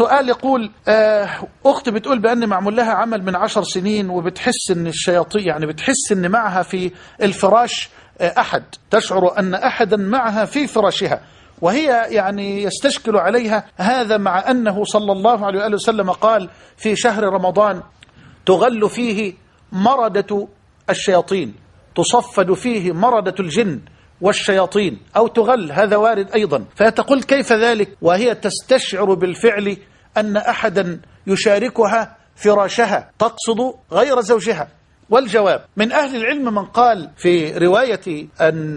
سؤال يقول آه، أخت بتقول بأن معمول لها عمل من عشر سنين وبتحس أن الشياطين يعني بتحس أن معها في الفراش آه، أحد. تشعر أن أحدا معها في فراشها. وهي يعني يستشكل عليها هذا مع أنه صلى الله عليه وآله وسلم قال في شهر رمضان تغل فيه مردة الشياطين. تصفد فيه مردة الجن والشياطين. أو تغل هذا وارد أيضا. فتقول كيف ذلك؟ وهي تستشعر بالفعل أن أحدا يشاركها فراشها تقصد غير زوجها. والجواب من أهل العلم من قال في رواية أن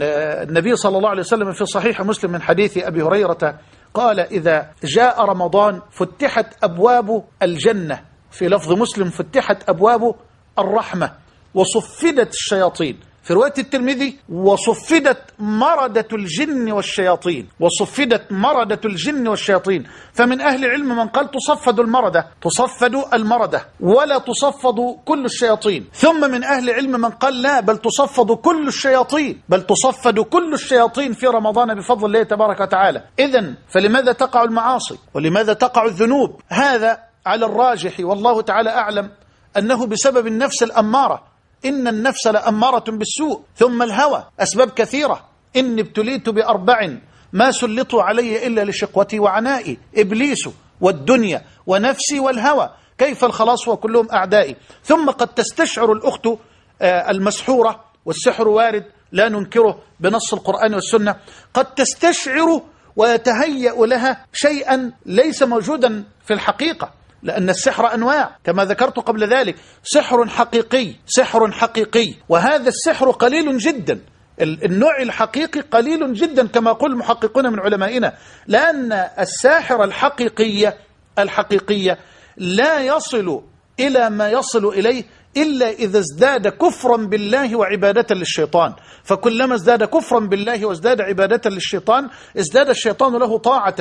النبي صلى الله عليه وسلم في صحيح مسلم من حديث أبي هريرة قال إذا جاء رمضان فتحت أبواب الجنة. في لفظ مسلم فتحت أبواب الرحمة وصفدت الشياطين. في رواية الترمذي وصفدت مردة الجن والشياطين. وصفدت مردة الجن والشياطين. فمن أهل العلم من قال تصفد المردة. تصفد المردة. ولا تصفد كل الشياطين. ثم من أهل العلم من قال لا بل تصفد كل الشياطين. بل تصفد كل الشياطين في رمضان بفضل الله تبارك وتعالى. إذا فلماذا تقع المعاصي؟ ولماذا تقع الذنوب؟ هذا على الراجح والله تعالى أعلم أنه بسبب النفس الأمارة. إن النفس لأمارة بالسوء ثم الهوى أسباب كثيرة. إني ابتليت بأربع ما سلطوا علي إلا لشقوتي وعنائي إبليس والدنيا ونفسي والهوى. كيف الخلاص وكلهم أعدائي؟ ثم قد تستشعر الأخت آه، المسحورة والسحر وارد لا ننكره بنص القرآن والسنة. قد تستشعر ويتهيأ لها شيئا ليس موجودا في الحقيقة. لأن السحر أنواع كما ذكرت قبل ذلك. سحر حقيقي سحر حقيقي. وهذا السحر قليل جدا. النوع الحقيقي قليل جدا كما يقول المحققون من علمائنا. لأن الساحر الحقيقية الحقيقية لا يصل إلى ما يصل إليه إلا إذا ازداد كفرا بالله وعبادة للشيطان. فكلما ازداد كفرا بالله وازداد عبادة للشيطان ازداد الشيطان له طاعة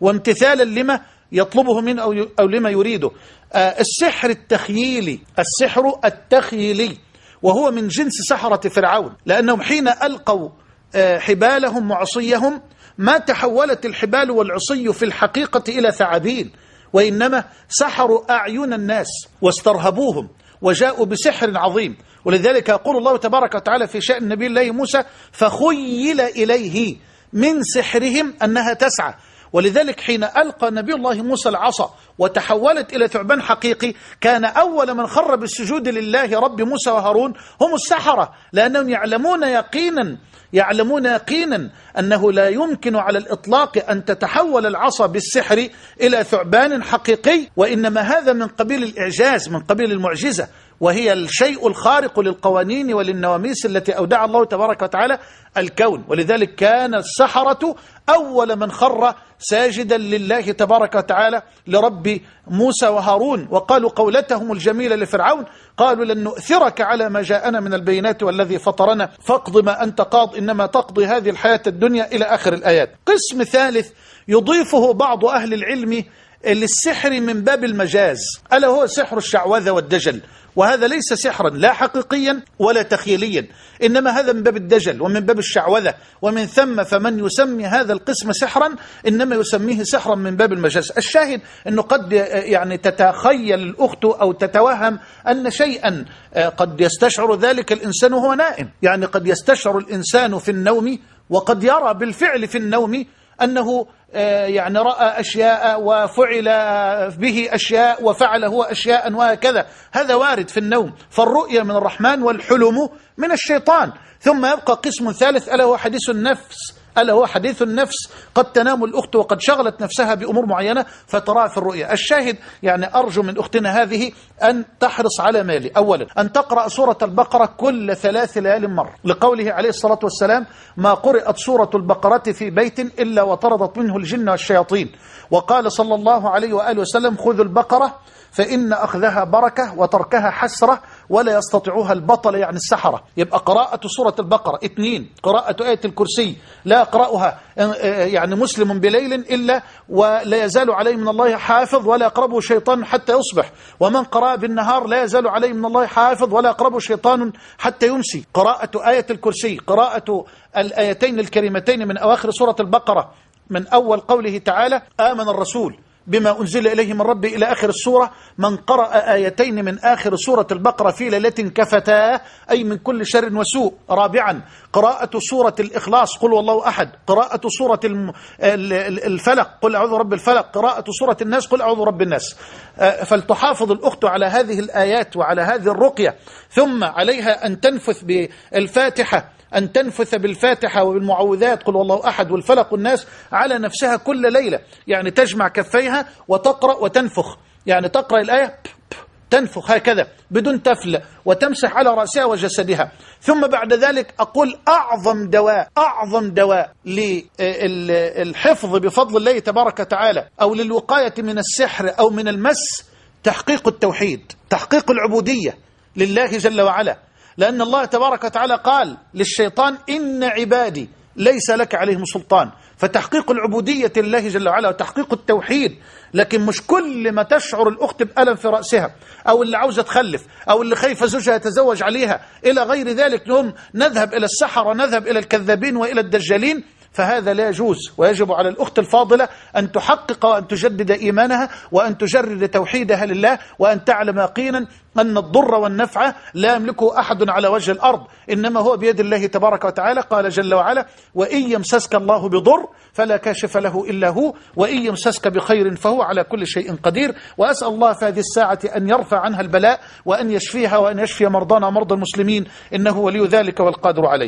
وامتثالا لما يطلبه من أو, أو لما يريده. آه السحر التخييلي السحر التخييلي وهو من جنس سحرة فرعون. لأنهم حين ألقوا آه حبالهم وعصيهم ما تحولت الحبال والعصي في الحقيقة إلى ثعابين وإنما سحروا أعين الناس واسترهبوهم وجاءوا بسحر عظيم. ولذلك يقول الله تبارك وتعالى في شأن نبي الله موسى فخيل إليه من سحرهم أنها تسعى. ولذلك حين ألقى نبي الله موسى العصا وتحولت إلى ثعبان حقيقي كان أول من خر بالسجود لله رب موسى وهارون هم السحرة لأنهم يعلمون يقينا يعلمون يقينا أنه لا يمكن على الإطلاق أن تتحول العصا بالسحر إلى ثعبان حقيقي وإنما هذا من قبيل الإعجاز من قبيل المعجزة. وهي الشيء الخارق للقوانين وللنواميس التي أودع الله تبارك وتعالى الكون. ولذلك كان السحرة أول من خر ساجدا لله تبارك وتعالى لرب موسى وهارون. وقالوا قولتهم الجميلة لفرعون قالوا لن نؤثرك على ما جاءنا من البينات والذي فطرنا فاقض ما أنت قاض إنما تقضي هذه الحياة الدنيا إلى آخر الآيات. قسم ثالث يضيفه بعض أهل العلم للسحر من باب المجاز. ألا هو سحر الشعوذة والدجل؟ وهذا ليس سحرا لا حقيقيا ولا تخيليا. إنما هذا من باب الدجل ومن باب الشعوذة. ومن ثم فمن يسمي هذا القسم سحرا إنما يسميه سحرا من باب المجاز. الشاهد أنه قد يعني تتخيل الأخت أو تتوهم أن شيئا قد يستشعر ذلك الإنسان وهو نائم. يعني قد يستشعر الإنسان في النوم وقد يرى بالفعل في النوم أنه آه، يعني رأى أشياء وفعل به أشياء وفعل هو أشياء وهكذا هذا وارد في النوم. فالرؤية من الرحمن والحلم من الشيطان. ثم يبقى قسم ثالث ألا هو حديث النفس. ألا هو حديث النفس. قد تنام الأخت وقد شغلت نفسها بأمور معينة فتراها في الرؤيا. الشاهد يعني أرجو من أختنا هذه أن تحرص على مالي. أولا أن تقرأ سورة البقرة كل ثلاث ليال مرة. لقوله عليه الصلاة والسلام ما قرأت سورة البقرة في بيت إلا وطردت منه الجن والشياطين. وقال صلى الله عليه وآله وسلم خذوا البقرة فإن أخذها بركة وتركها حسرة ولا يستطيعها البطل يعني السحرة. يبقى قراءة سورة البقرة اثنين قراءة آية الكرسي. لا يقرأها يعني مسلم بليل إلا ولا يزال عليه من الله حافظ ولا يقربه شيطان حتى يصبح. ومن قرأ بالنهار لا يزال عليه من الله حافظ ولا يقربه شيطان حتى يمسي. قراءة آية الكرسي قراءة الآيتين الكريمتين من أواخر سورة البقرة. من أول قوله تعالى آمن الرسول. بما أنزل إليه من ربه إلى آخر السورة من قرأ آيتين من آخر سورة البقرة في ليلة كفتاه أي من كل شر وسوء. رابعا قراءة سورة الإخلاص قل والله أحد. قراءة سورة الفلق قل أعوذ رب الفلق. قراءة سورة الناس قل أعوذ رب الناس. آه، فلتحافظ الأخت على هذه الآيات وعلى هذه الرقية ثم عليها أن تنفث بالفاتحة. أن تنفث بالفاتحة وبالمعوذات. قل والله أحد والفلق الناس على نفسها كل ليلة. يعني تجمع كفيها وتقرأ وتنفخ. يعني تقرأ الآية تنفخ هكذا بدون تفل وتمسح على رأسها وجسدها. ثم بعد ذلك أقول أعظم دواء أعظم دواء للحفظ بفضل الله تبارك وتعالى أو للوقاية من السحر أو من المس تحقيق التوحيد تحقيق العبودية لله جل وعلا. لأن الله تبارك وتعالى قال للشيطان إن عبادي ليس لك عليهم سلطان. فتحقيق العبودية لله جل وعلا وتحقيق التوحيد لكن مش كل ما تشعر الأخت بألم في رأسها أو اللي عاوزة تخلف أو اللي خايفة زوجها يتزوج عليها. إلى غير ذلك نهم نذهب إلى السحرة نذهب إلى الكذابين وإلى الدجالين. فهذا لا يجوز. ويجب على الأخت الفاضلة أن تحقق وأن تجدد إيمانها وأن تجرد توحيدها لله وأن تعلم يقينا أن الضر والنفع لا يملكه أحد على وجه الأرض. إنما هو بيد الله تبارك وتعالى. قال جل وعلا وإن يمسسك الله بضر فلا كاشف له إلا هو وإن يمسسك بخير فهو على كل شيء قدير. وأسأل الله في هذه الساعة أن يرفع عنها البلاء وأن يشفيها وأن يشفي مرضانا مرضى المسلمين. إنه ولي ذلك والقادر عليه.